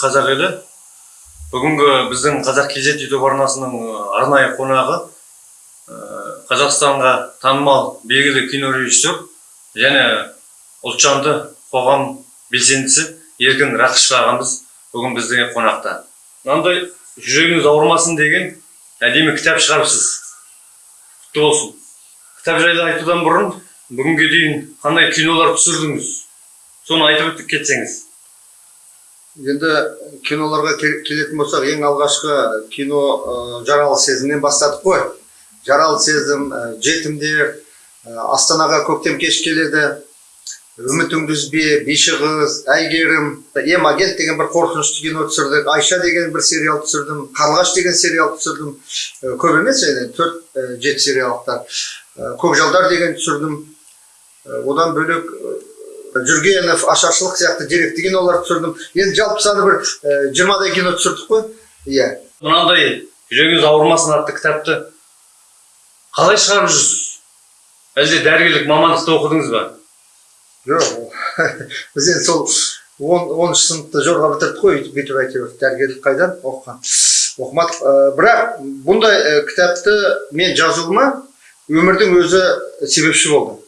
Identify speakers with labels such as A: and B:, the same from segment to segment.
A: қазақ елі. Бүгінгі біздің қазақ kz ютуб арнасының арнайы қонағы қазақстанға танымал белгілі кинорежиссер және ұлтжанды қоғам белсендісі еркін рақышев ағамыз бүгін біздің қонақта. Мынандай жүрегіңіз ауырмасын деген әдемі кітап шығарыпсыз. Құтты болсын. Кітап жайлы айтудан бұрын бүгінге дейін қандай кинолар түсірдіңіз? Соны айтып өтіп кетсеңіз.
B: Енді киноларға кел- келетін болсақ ең алғашқы кино ә, жаралы сезімнен бастадық қой. Жаралы сезім ә, жетімдер ә, астанаға көктем кеш келеді. Үмітіңді үзбе биші қыз әйгерім ем агент деген бір қорқынышты кино түсірдік. Айша деген бір сериал түсірдім. Қарлығаш деген сериал түсірдім. Көп емес енді төрт жеті сериалдықтар. Ә, көкжалдар деген түсірдім. Одан бөлек жүргенов ашаршылық сияқты деректі кинолар түсірдім. Енді жалпы саны бір жиырмадай кино түсірдік қой. Иә.
A: Мынандай жүрегіңіз ауырмасын атты кітапты қалай шығарып жүрсіз? Әлде дәрігерлік мамандықты оқыдыңыз ба?
B: Жоқ. Біз енді сол он оныншы сыныпты жорға бітірдік қой өйтіп бүйтіп әйтеуір дәрігерлік қайдан оқыған. Оқымадық. Ә, бірақ бұндай ә, кітапты мен жазуыма өмірдің өзі себепші болды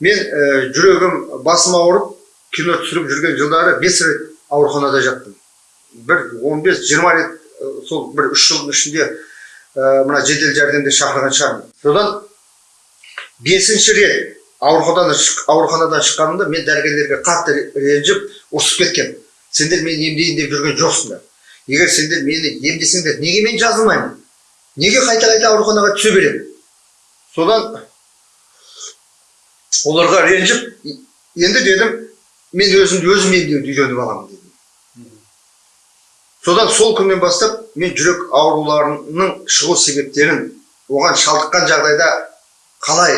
B: мен ә, жүрегім басым ауырып кино түсіріп жүрген жылдары бес рет ауруханада жаттым. Бір 15-20 рет ә, сол бір үш жылдың ішінде ә, мына жедел жәрдемде шақырған шығармын. Содан бесінші рет ауруханадан ауруханадан шыққанымда мен дәрігерлерге қатты ре- ренжіп ұрсып кеткенмін сендер мені емдейін деп жүрген жоқсыңдар егер сендер мені емдесеңдер неге мен жазылмаймын? Неге қайта қайта ауруханаға түсе беремін? Содан оларға ренжіп енді дедім мен өзімді өзім емдеуді үйреніп аламын дедім содан сол күннен бастап мен жүрек ауруларының шығу себептерін оған шалдыққан жағдайда қалай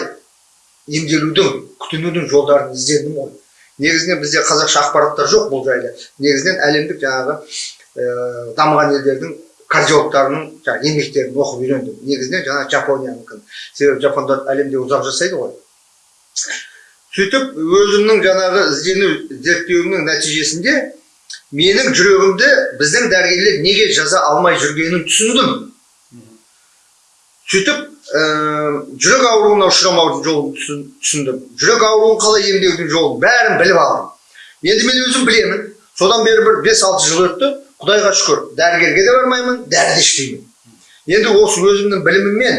B: емделудің күтінудің жолдарын іздедім ғой негізінен бізде қазақша ақпараттар жоқ бұл жайлы негізінен әлемдік жаңағы ә, дамыған елдердің кардиологтарының жаңағы еңбектерін оқып үйрендім негізінен жаңағы жапониянікі себебі жапондар әлемде ұзақ жасайды ғой сөйтіп өзімнің жаңағы іздену зерттеуімнің нәтижесінде менің жүрегімді біздің дәрігерлер неге жаза алмай жүргенін түсіндім. Сөйтіп ә, жүрек ауруына ұшырамаудың жолын түсін- түсіндім. Жүрек ауруын қалай емдеудің жолын бәрін біліп алдым. Енді мен өзім білемін. Содан бері бір 5-6 жыл өтті. Құдайға шүкір дәрігерге де бармаймын дәрі де ішпеймін енді осы өзімнің біліміммен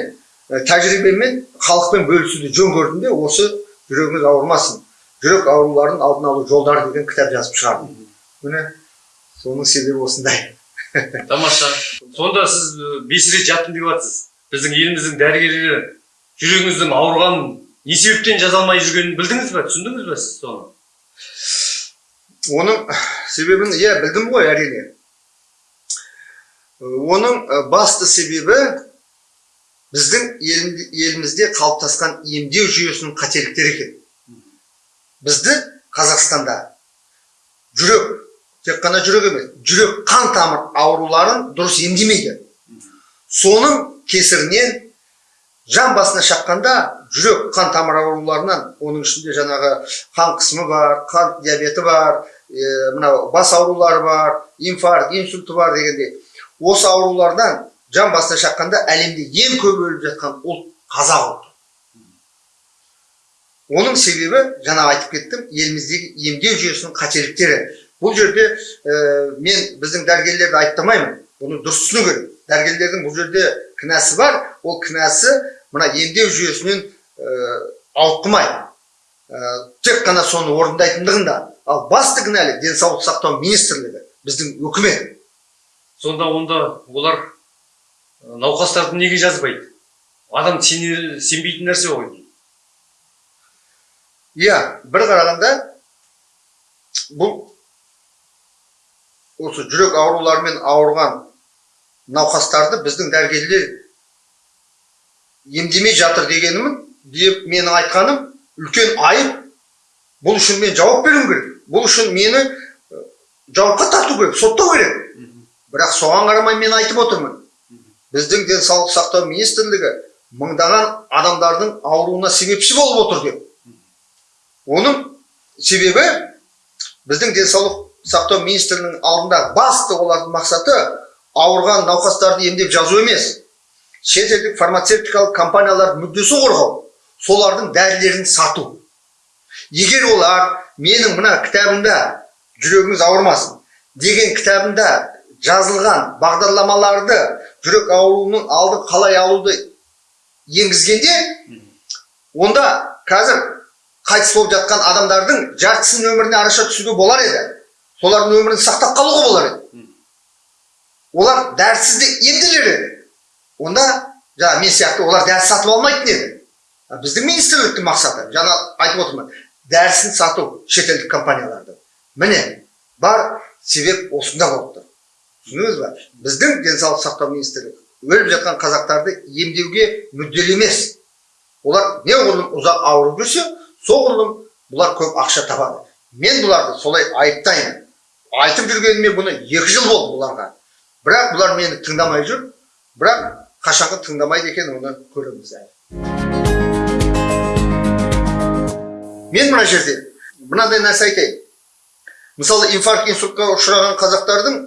B: ә, тәжірибеммен халықпен бөлісуді жөн көрдім де осы жүрегіңіз ауырмасын. Жүрек ауруларының алдын алу жолдары деген кітап жазып шығардым. Міне соның себебі осындай.
A: Тамаша сонда сіз бес рет жаттым деп жатсыз біздің еліміздің дәрігерлері жүрегіңіздің ауырғанын не себептен жаза алмай жүргенін білдіңіз ба түсіндіңіз ба сіз соны?
B: Оның себебін иә білдім ғой әрине. Оның басты себебі біздің ел- елімізде қалыптасқан емдеу жүйесінің қателіктері екен. Бізді қазақстанда жүрек тек қана жүрек емес жүрек қан тамыр ауруларын дұрыс емдемейді. Соның кесірінен жан басына шаққанда жүрек қан тамыр ауруларынан оның ішінде жаңағы қан қысымы бар қан диабеті бар мынау бас аурулары бар инфаркт инсульті бар дегендей осы аурулардан жан басына шаққанда әлемде ең көп өліп жатқан ұлт қазақ ұлты оның себебі жаңа айтып кеттім еліміздегі емдеу жүйесінің қателіктері бұл жерде ә, мен біздің дәрігерлерді айыптамаймын оны дұрыс түсіну керек дәрігерлердің бұл жерде кінәсі бар ол кінәсі мына емдеу жүйесінен ә, ауытқымай ә, тек қана соны орындайтындығында ал басты кінәлі денсаулық сақтау министрлігі біздің үкімет
A: сонда онда олар науқастарды неге жазбайды? Адам сене, сенбейтін нәрсе ғой
B: иә бір қарағанда бұл осы жүрек ауруларымен ауырған науқастарды біздің дәрігерлер емдемей жатыр дегенімін деп менің айтқаным үлкен айып. Бұл үшін мен жауап беруім керек. Бұл үшін мені жауапқа тарту керек соттау керек. Бірақ соған қарамай мен айтып отырмын. Біздің денсаулық сақтау министрлігі мыңдаған адамдардың ауруына себепші болып отыр деп. Оның себебі біздің денсаулық сақтау министрінің алдында басты олардың мақсаты ауырған науқастарды емдеп жазу емес. Шетелдік фармацевтикалық компаниялардың мүддесін қорғау солардың дәрілерін сату. Егер олар менің мына кітабымда жүрегіңіз ауырмасын деген кітабымда жазылған бағдарламаларды жүрек ауруының алдын қалай алуды енгізгенде онда қазір қайтыс болып жатқан адамдардың жартысының өміріне араша түсуге болар еді. Солардың өмірін сақтап қалуға болар еді. Олар дәрісіз де емделер еді. Онда жаңа мен сияқты олар дәріс сатып алмайтын еді. Біздің министрліктің мақсаты. Жаңа айтып отырмын. Дәрісін сату шетелдік компаниялардың міне бар себеп осында болып түсіндіңіз ба? біздің денсаулық сақтау министрлігі өліп жатқан қазақтарды емдеуге мүдделі емес. Олар неғұрлым ұзақ ауырып жүрсе соғұрлым бұлар көп ақша табады. Мен бұларды солай айыптаймын. Айтып жүргеніме бұны екі жыл болды бұларға. Бірақ бұлар мені тыңдамай жүр бірақ қашанғы тыңдамайды екен оны көреміз әлі. Мен мына жерде мынандай нәрсе айтайын. Мысалы инфаркт инсультқа ұшыраған қазақтардың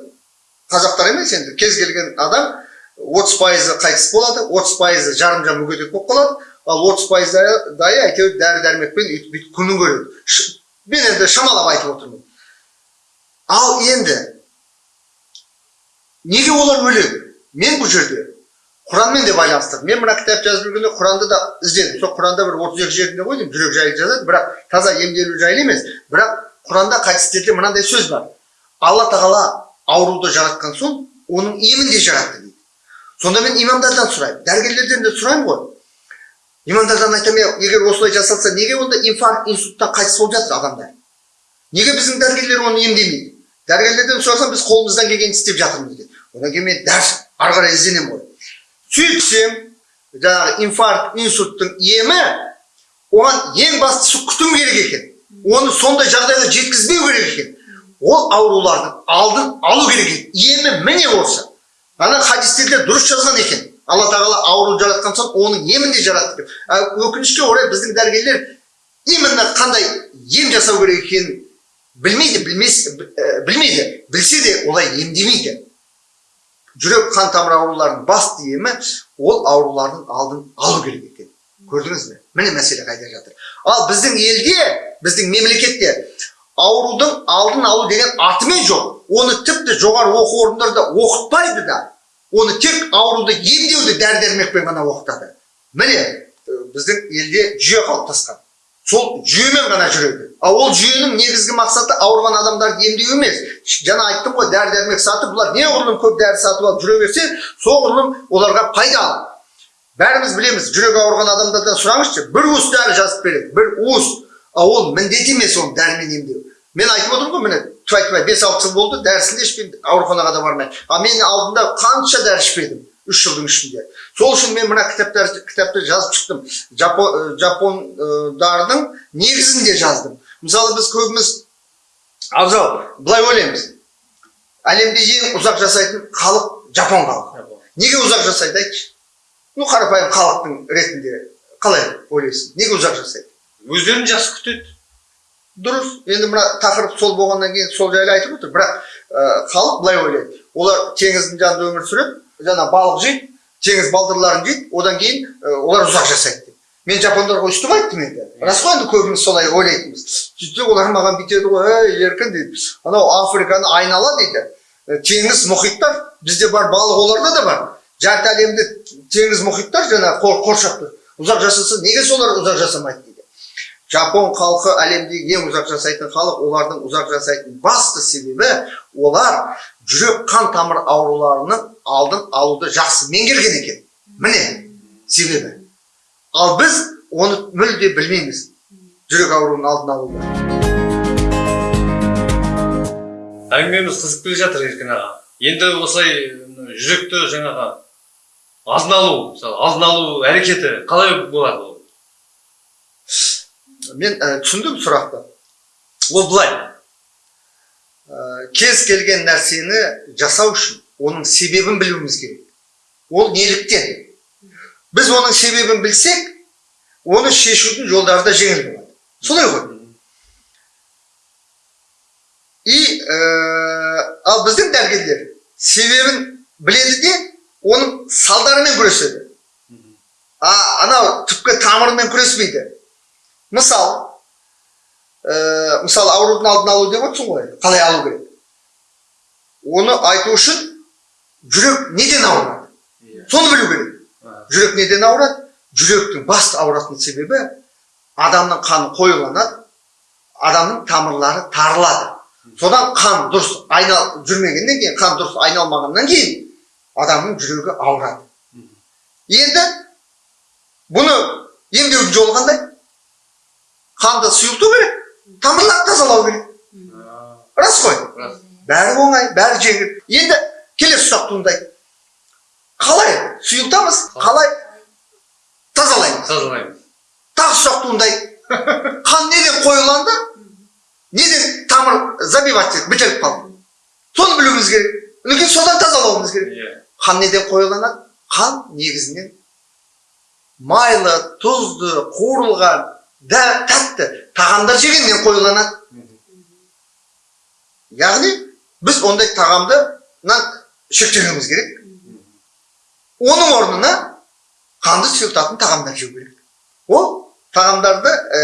B: қазақтар емес енді. Кез келген адам отыз пайызы қайтыс болады отыз пайызы жарымжан мүгедек болып қалады ал отыз пайыздайы әйтеуір дәрі дәрмекпен өйтіп бүйтіп күнін көреді. Мен енді шамалап айтып отырмын. Ал енді неге олар өледі? Мен бұл жерде құранмен де байланыстырдым. Мен мына кітап жазып жүргенде құранды да іздедім. Сол құранда бір отыз екі жерінде ғой деймін жүрек жайлы жазады. Бірақ таза емделу жайлы емес. Бірақ құранда хадистерде мынандай сөз бар. Алла тағала ауруды жаратқан соң оның емін де жаратты дейді сонда мен имамдардан сұраймын дәрігерлерден де сұраймын ғой имамдардан айтамын егер осылай жасалса неге онда инфаркт инсульттан қайтыс болып жатыр адамдар неге біздің дәрігерлер оны емдемейді дәрігерлерден сұрасам біз қолымыздан келгенін істеп жатырмыз дейді одан кейін мен дәріс ары қарай ізденемін ғой сөйтсем жаңағы инфаркт инсульттың емі оған ең бастысы күтім керек екен оны сондай жағдайға жеткізбеу керек екен ол аурулардың алдын алу керек екен емі міне осы ана хадистерде дұрыс жазған екен алла тағала ауру жаратқан соң оның емін де жаратты деп өкінішке орай біздің дәрігерлер именно қандай ем жасау керек екенін білмейді білмес білмейді білсе де олай емдемейді жүрек қан тамыр ауруларының басты емі ол аурулардың алдын алу керек екен көрдіңіз бе міне мәселе қайда жатыр ал біздің елде біздің мемлекетте аурудың алдын алу деген атымен жоқ. Оны тіпті жоғары оқу орындарында оқытпайды да оны тек ауруды емдеуді дәрі дәрмекпен ғана оқытады. Міне біздің елде жүйе қалыптасқан. Сол жүйемен ғана жүреді. Ал ол жүйенің негізгі мақсаты ауырған адамдарды емдеу емес. Жаңа айттым ғой дәрі дәрмек сатып бұлар неғұрлым көп дәрі сатып алып жүре берсе соғұрлым оларға пайдалы бәріміз білеміз жүрегі ауырған адамдардан сұраңызшы бір уыс дәрі жазып береді бір уыс. Ал ол міндет емес оны дәрімен емдеу мен айтып отырмын ғой міне тфай тфай бес алты жыл болды дәрісін де ішпеймін ауруханаға да бармаймын ал мен алдында қанша дәрі ішпедім үш жылдың ішінде сол үшін мен мына кітаптар кітапты жазып шықтым жапон жапондардың негізін де жаздым мысалы біз көбіміз абзал былай ойлаймыз әлемде ең ұзақ жасайтын халық жапон халқы неге ұзақ жасайды айтшы ну қарапайым халықтың ретінде қалай ойлайсың неге ұзақ жасайды
A: өздерін жақсы күтеді.
B: Дұрыс. Енді мына тақырып сол болғаннан кейін сол жайлы айтып отыр. Бірақ халық былай ойлайды. Олар теңіздің жанында өмір сүреді жаңа балық жейді теңіз балдырларын жейді одан кейін олар ұзақ жасайды деп. Мен жапондарға өйстіп айттым енді. Рас қой енді көбіміз солай ойлайтынбыз. Сөйтсе олар маған бүйтеді ғой ей еркін дейді. Анау африканы айнала дейді. «Ә, теңіз мұхиттар. Бізде бар балық оларда да бар. Жарты әлемді теңіз мұхиттар жаңағы қор- қоршап тұр ұзақ жасаса неге солар ұзақ жасамайды? Жапон халқы әлемдегі ең ұзақ жасайтын халық олардың ұзақ жасайтын басты себебі олар жүрек қан тамыр ауруларының алдын алуды жақсы меңгерген екен. Міне себебі. Ал біз оны мүлде білмейміз. Жүрек ауруының алдын алуды.
A: Әңгімеміз қызып келе жатыр еркін аға. Енді осылай жүректі жаңағы алдын алу мысалы алдын алу әрекеті қалай болады? ол
B: мен ә, түсіндім сұрақты ол былай ә, кез келген нәрсені жасау үшін оның себебін білуіміз керек ол неліктен біз оның себебін білсек оны шешудің жолдары да жеңіл болады солай ғой и ә, дәрігерлер себебін біледі де оның салдарымен күреседі а анау түпкі тамырымен күреспейді мысал ә, мысалы аурудың алдын алу деп отырсың ғой қалай алу керек оны айту үшін жүрек неден ауырады соны білу керек жүрек неден ауырады жүректің басты ауыратын себебі адамның қаны қоюланады адамның тамырлары тарылады содан қан дұрыс айнал жүрмегеннен кейін қан дұрыс айналмағаннан кейін адамның жүрегі ауырады енді бұны емдеудің жолы қандай қанды сұйылту керек тамырларды тазалау керек. Рас қой.
A: Рас.
B: бәрі оңай бәрі жеңіл. Енді келесі сұрақ туындайды. Қалай сұйылтамыз қалай? Тазалаймыз?
A: Тазалаймыз.
B: тағы сұрақ туындайды. Қан неден қоюланды? Неден тамыр забивать етіп бітеліп қалды. Соны білуіміз керек. Одан кейін содан тазалауымыз керек.
A: Иә.
B: қан неден қоюланады? Қан негізінен майлы тұзды қуырылған дә- тәтті. Тағамдар жегеннен қоюланады яғни біз ондай тағамды шектеуіміз керек. Оның орнына қанды сұйылтатын тағамдар жеу керек. Ол тағамдарды ә,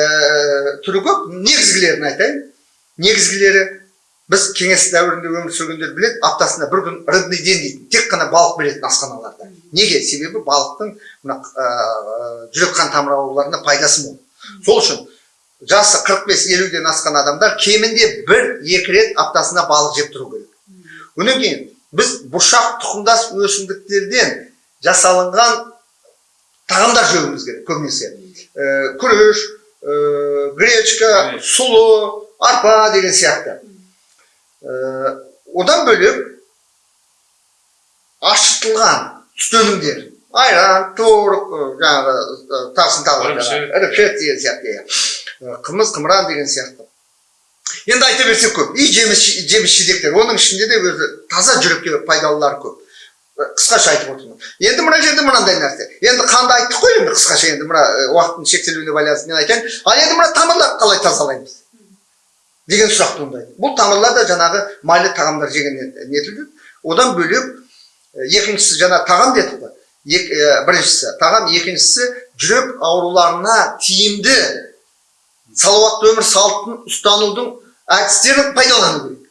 B: түрі көп. Негізгілерін айтайын. Негізгілері біз кеңес дәуірінде өмір сүргендер біледі аптасына бір күн рыбный день дейтін тек қана балық беретін асханаларда. Неге? Себебі балықтың мына ә, жүрек қан тамыр ауруларына пайдасы мол. Сол үшін жасы 45-50-ден асқан адамдар кемінде бір екі рет аптасына балық жеп тұру керек одан кейін біз бұршақ тұқымдас өсімдіктерден жасалынған тағамдар жеуіміз керек көбінесе ә, күріш ә, гречка сұлы арпа деген сияқты Ә, одан бөлек ашытылған сүт өнімдер айран ә, жаңағы тағысын тағы
A: Ірімшік.
B: деген сияқты иә қымыз қымыран деген сияқты енді айта берсек көп и жеміс жеміс жидектер оның ішінде де өзі таза жүрекке пайдалылары көп қысқаша айтып отырмын енді мына жерде мынандай нәрсе енді қанды айттық қой енді қысқаша енді мына уақыттың шектелуіне байланысты мен айтайын ал енді мына тамырларды қалай тазалаймыз деген сұрақ туындайды бұл тамырлар да жаңағы майлы тағамдар жегеннен нетілді одан бөлек екіншісі жаңа тағам дедік қой біріншісі тағам екіншісі жүрек ауруларына тиімді салауатты өмір салтын ұстанудың әдістерін пайдалану керек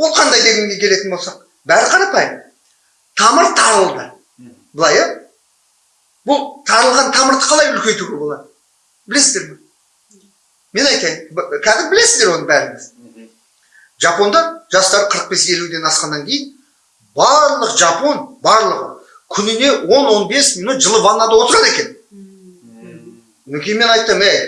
B: ол қандай дегенге келетін болсақ бәрі қарапайым тамыр тарылды былай иә бұл тарылған тамырды қалай үлкейтуге болады білесіздер ме мен айтайын кәдімгі білесіздер оны бәріңіз жапондар жастары 45-50-ден асқаннан кейін барлық жапон барлығы күніне 10-15 минут жылы ваннада отырады екен кейін мен айттым ей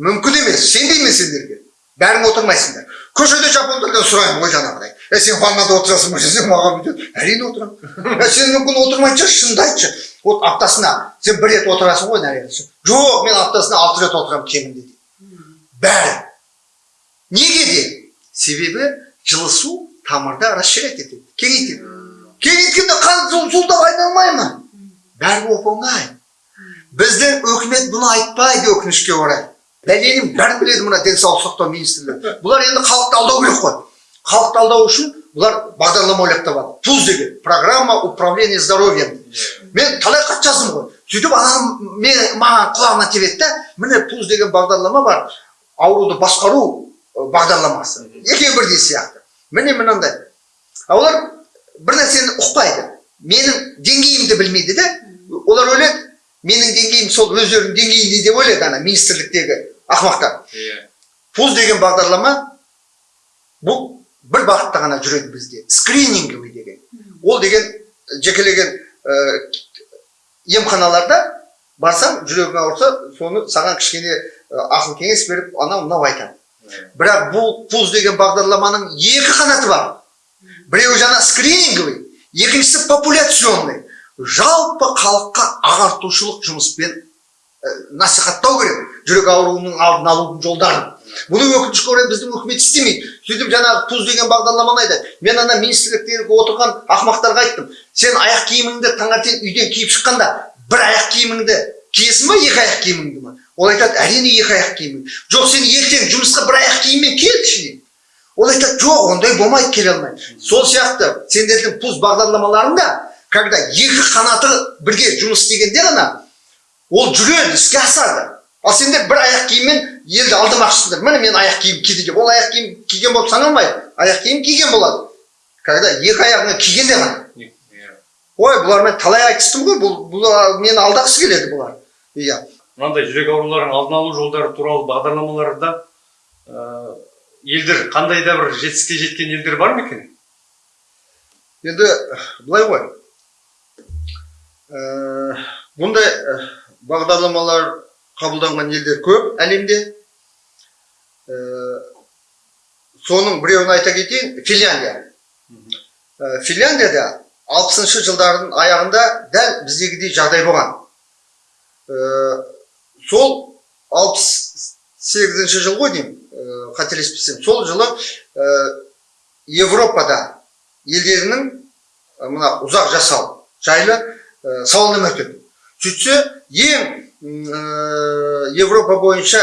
B: мүмкін емес сенбеймін сендерге бәрің отырмайсыңдар көшеде жапондардан сұраймын ғой жаңағыдай е сен ваннада отырасың ба десем маған бүйтеді әрине отырамын сен мүмкін отырмайтын шығарсың шынымды айтшы вот аптасына сен бір рет отырасың ғой наверное жоқ мен аптасына алты рет отырамын кемінде дейді бәрі неге де себебі жылысу тамырды расширять етеді кеңейтеді кеңейткенде қан зу- зуылдап айналмай ма бәрі оп оңай біздің үкімет бұны айтпайды өкінішке орай бәленің бәрін біледі мына денсаулық сақтау министрлігі бұлар енді халықты алдау керек қой халықты алдау үшін бұлар бағдарлама ойлап табады пуз деген программа управления здоровьем мен талай хат жаздым ғой сөйтіп анам мен маған құлағыма тебеді да міне пуз деген бағдарлама бар ауруды басқару бағдарламасы екеуі бірдей сияқты міне мынандай а олар нәрсені ұқпайды. Менің деңгейімді білмейді да олар ойлайды менің деңгейім сол өздерінің деңгейінде деп ойлайды ана министрліктегі ақымақтар
A: Иә.
B: пуз деген бағдарлама бұл бір бағытта ғана жүреді бізде. Скрининговый деген. Ол деген жекелеген ә, емханаларда барсаң жүрегің ауырса соны саған кішкене ақыл кеңес беріп анау мынау айтады бірақ бұл пуз деген бағдарламаның екі қанаты бар. Біреуі жаңа скрининговый екіншісі популяционный. Жалпы халыққа ағартушылық жұмыспен ә, насихаттау керек жүрек ауруының алдын алудың жолдарын. Бұны өкінішке орай біздің үкімет істемейді. Сөйтіп жаңағы пуз деген бағдарламаны айтады. Мен ана министрліктегі отырған ақымақтарға айттым. Сен аяқ киіміңді таңертең үйден киіп шыққанда бір аяқ киіміңді киесің ба екі аяқ киіміңді ма? Ол айтады әрине екі аяқ киімің жоқ сен ертең жұмысқа бір аяқ киіммен келші ол айтады жоқ ондай болмайды келе алмайды сол сияқты сендердің пуз бағдарламаларында когда екі қанаты бірге жұмыс істегенде ғана ол жүреді іске асады. Ал сендер бір аяқ киіммен елді алдамақшысыңдар міне мен аяқ киім киді деп. Ол аяқ киім киген болып саналмайды. Аяқ киім киген болады. Когда екі аяғына кигенде ғана. Ой бұлармен талай айтыстым ғой. Бұл бұлар мені алдағысы келеді бұлар. Иә.
A: Мынандай жүрек ауруларының алдын алу жолдары туралы бағдарламаларда елдер қандай да бір жетістікке жеткен елдер бар ма екен?
B: Енді былай ғой. Ә, бұндай ә, бағдарламалар қабылданған елдер көп әлемде. Ә, соның біреуін айта кетейін финляндия. Ә, финляндияда алпысыншы жылдардың аяғында дәл біздегідей жағдай болған. Ә, сол алпыс сегізінші жыл ғой деймін. Қателеспесем сол жылы ә, европада елдерінің ә, мына ұзақ жасау жайлы сауалнама өтеді. Сөйтсе ең европа бойынша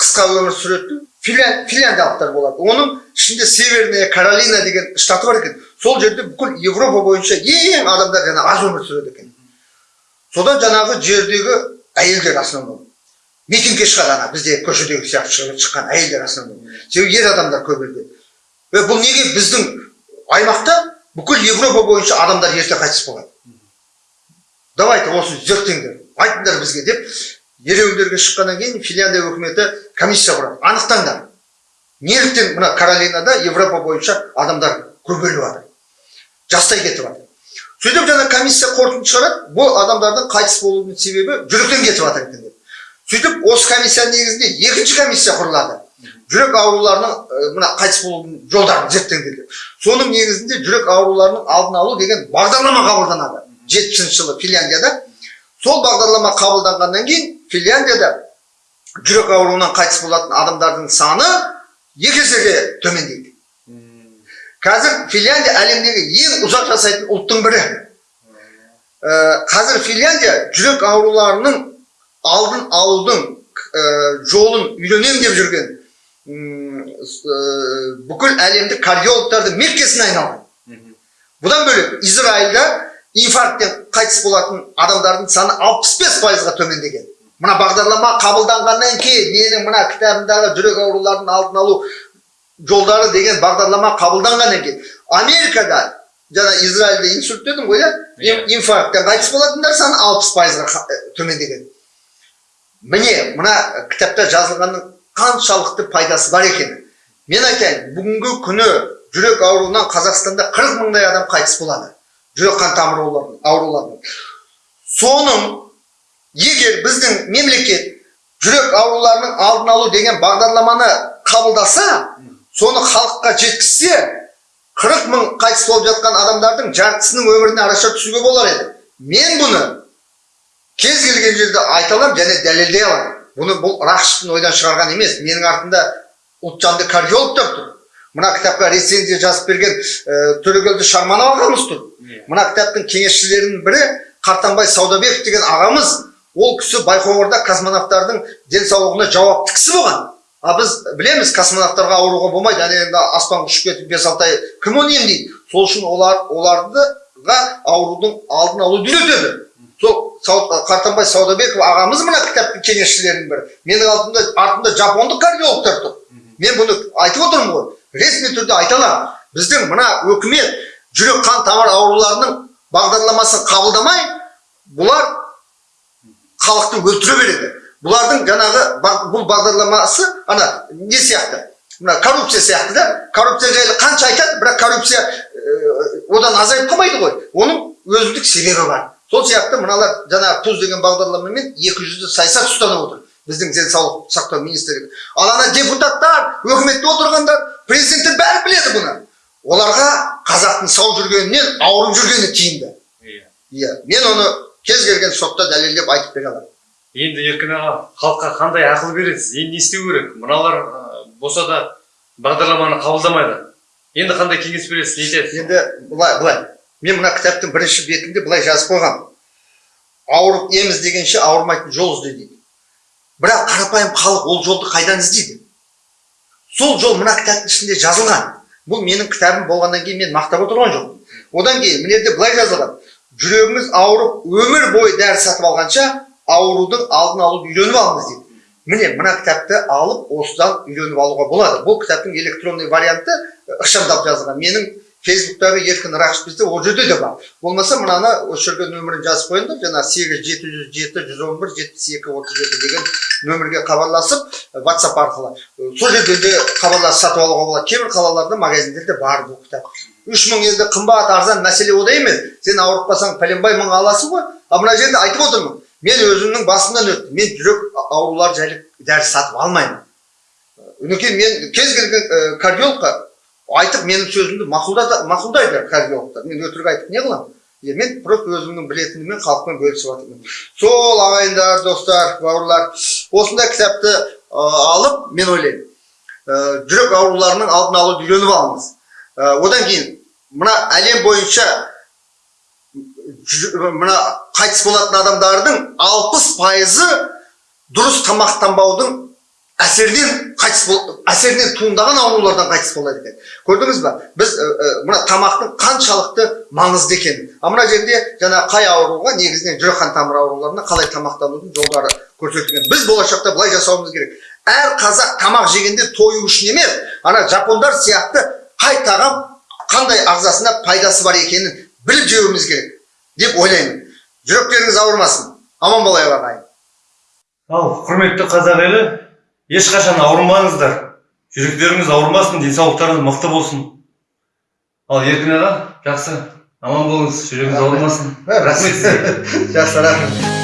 B: қысқа өмір сүретін финлян, финляндиялықтар болады. Оның ішінде северная каролина деген штаты бар екен. Сол жерде бүкіл европа бойынша ең адамдар жаңа аз өмір сүреді екен. Содан жаңағы жердегі әйелдер основном митингке шығады ана бізде көшедегі сияқты шығып шыққан әйелдер основном себебі ер адамдар е бұл неге біздің аймақта бүкіл европа бойынша адамдар ерте қайтыс болады? Давайте осы зерттеңдер айтыңдар бізге деп ереуілдерге шыққаннан кейін финляндия үкіметі комиссия құрады. Анықтаңдар. Неліктен мына каролинада европа бойынша адамдар көбейіп жатыр жастай кетіп жатыр сөйтіп жаңа комиссия қорытынды шығарады. Бұл адамдардың қайтыс болуының себебі жүректен кетіп жатыр екен. Сөйтіп осы комиссияның негізінде екінші комиссия құрылады. Жүрек ауруларының мына қайтыс болудың жолдарын зерттеңдер деп соның негізінде жүрек ауруларының алдын алу деген бағдарлама қабылданады. Жетпісінші жылы финляндияда. Сол бағдарлама қабылданғаннан кейін финляндияда жүрек ауруынан қайтыс болатын адамдардың саны екі есеге төмендейді. Қазір финляндия әлемдегі ең ұзақ жасайтын ұлттың бірі. Қазір финляндия жүрек ауруларының алдын алудың ә, жолын үйренемін деп жүрген ә, бүкіл әлемдік кардиологтардың меккесіне айналған бұдан бөлек израильда инфаркттен қайтыс болатын адамдардың саны 65 пайызға төмендеген мына бағдарлама қабылданғаннан кейін менің мына кітабымдағы жүрек ауруларының алдын алу жолдары деген бағдарлама қабылданғаннан кейін америкада жаңа израильде инсульт дедім ғой иә. Ин- инфаркттен қайтыс болатындар саны 60 пайызға төмендеген міне мына кітапта жазылғанның қаншалықты пайдасы бар екені мен айтайын бүгінгі күні жүрек ауруынан қазақстанда 40 мыңдай адам қайтыс болады. Жүрек қан тамыр ауруларынан- соның егер біздің мемлекет жүрек ауруларының алдын алу деген бағдарламаны қабылдаса соны халыққа жеткізсе 40 мың қайтыс болып жатқан адамдардың жартысының өміріне араша түсуге болар еді. Мен бұны кез келген жерде айта аламын және дәлелдей аламын бұны бұл рақышевтың ойдан шығарған емес. Менің артымда ұлтжанды кардиологтар тұр. Мына кітапқа рецензия жазып берген ә, төрегелді шарманов ағамыз тұр. Мына кітаптың кеңесшілерінің бірі қартанбай саудабеков деген ағамыз. Ол кісі байқоңырда космонавтардың денсаулығына жауапты кісі болған. А біз білеміз космонавтарға ауруға болмайды. Ана енді аспанға ұшып кетіп бес алты ай кім оны емдейді? Сол үшін олар олардыға аурудың алдын алуды үйретеді сол қартанбай саудабеков ағамыз мына кітаптың кеңесшілерінің бірі. Менің алдымда артымда жапондық кардиологтар тұр. Мен бұны айтып отырмын ғой. Ресми түрде айта аламын. Біздің мына өкімет жүрек қан тамыр ауруларының бағдарламасын қабылдамай бұлар халықты өлтіре береді. Бұлардың жаңағы бұл бағдарламасы ана не сияқты? Мына коррупция сияқты да? Коррупция жайлы қанша айтады бірақ коррупция одан азайып қалмайды ғой. Оның өзіндік себебі бар. Сол сияқты мыналар жаңағы туз деген бағдарламамен екі жүзді саясат ұстанып отыр. Біздің денсаулық сақтау министрлігі. Ал ана депутаттар өкіметте отырғандар президенттер бәрі біледі бұны. Оларға қазақтың сау жүргенінен ауырып жүргені тиімді.
A: Иә.
B: иә. Мен оны кез келген сотта дәлелдеп айтып бере аламын.
A: Енді еркін аға халыққа қандай ақыл бересіз? Енді не істеу керек? Мыналар ә, болса да бағдарламаны қабылдамайды. Енді қандай кеңес бересіз? Не айтасыз?
B: Енді былай былай. Мен мына кітаптың бірінші бетінде былай жазып қойғам. Ауырып ем іздегенше ауырмайтын жол ізде дейді. Бірақ қарапайым халық ол жолды қайдан іздейді? Сол жол мына кітаптың ішінде жазылған. Бұл менің кітабым болғаннан кейін мен мақтап отырған жоқпын. Одан кейін мына жерде былай жазылған. Жүрегіңіз ауырып өмір бойы дәрі сатып алғанша аурудың алдын алуды үйреніп алыңыз дейді. Міне мына кітапты алып осыдан үйреніп алуға болады. Бұл кітаптың электронный варианты ықшамдап жазылған. Менің фейсбуктағы еркін бізде ол жерде де бар болмаса мынаны осы жерге нөмірін жазып қойыңдар жаңағы сегіз жеті жүз жеті жүз он бір жетпіс екі отыз жеті деген нөмірге хабарласып э, ватсап арқылы Э, сол жерден де хабарласып сатып алуға болады кейбір қалаларда магазиндерде бар бұл кітап үш мың енді қымбат арзан мәселе ода емес сен ауырып қалсаң пәленбай мың аласың ғой ал мына жерде айтып отырмын мен өзімнің басымнан өтті мен жүрек аурулары жайлы дәрі сатып алмаймын үнекей мен кез келген ә, кардиологқа айтып менің сөзімді мақұлдайды кардиологтар мен өтірік айтып не қыламын мен просто өзімнің білетініммен халықпен бөлісіп жатырмын. Сол ағайындар достар бауырлар осындай кітапты ә, алып мен ойлаймын. Ә, жүрек ауруларының алдын алуды үйреніп алыңыз. Ә, одан кейін мына әлем бойынша мына қайтыс болатын адамдардың алпыс пайызы дұрыс тамақтанбаудың әсерінен қайтыс бол әсерінен туындаған аурулардан қайтыс болады екен көрдіңіз ба біз мына тамақтың қаншалықты маңызды екенін. Ал мына жерде жаңа қай ауруға негізінен жүрек қан тамыр ауруларына қалай тамақтанудың жолдары көрсетілген. Біз болашақта былай жасауымыз керек. Әр қазақ тамақ жегенде тою үшін емес ана жапондар сияқты қай тағам қандай ағзасына пайдасы бар екенін біліп жеуіміз керек деп ойлаймын. Жүректеріңіз ауырмасын. Аман болайық ағайын.
A: Ал құрметті қазақ елі ешқашан ауырмаңыздар. Жүректеріңіз ауырмасын денсаулықтарыңыз мықты болсын. Ал еркін аға жақсы. Аман болыңыз жүрегіңіз ауырмасын. Рахмет сізге.
B: Жақсы рахмет.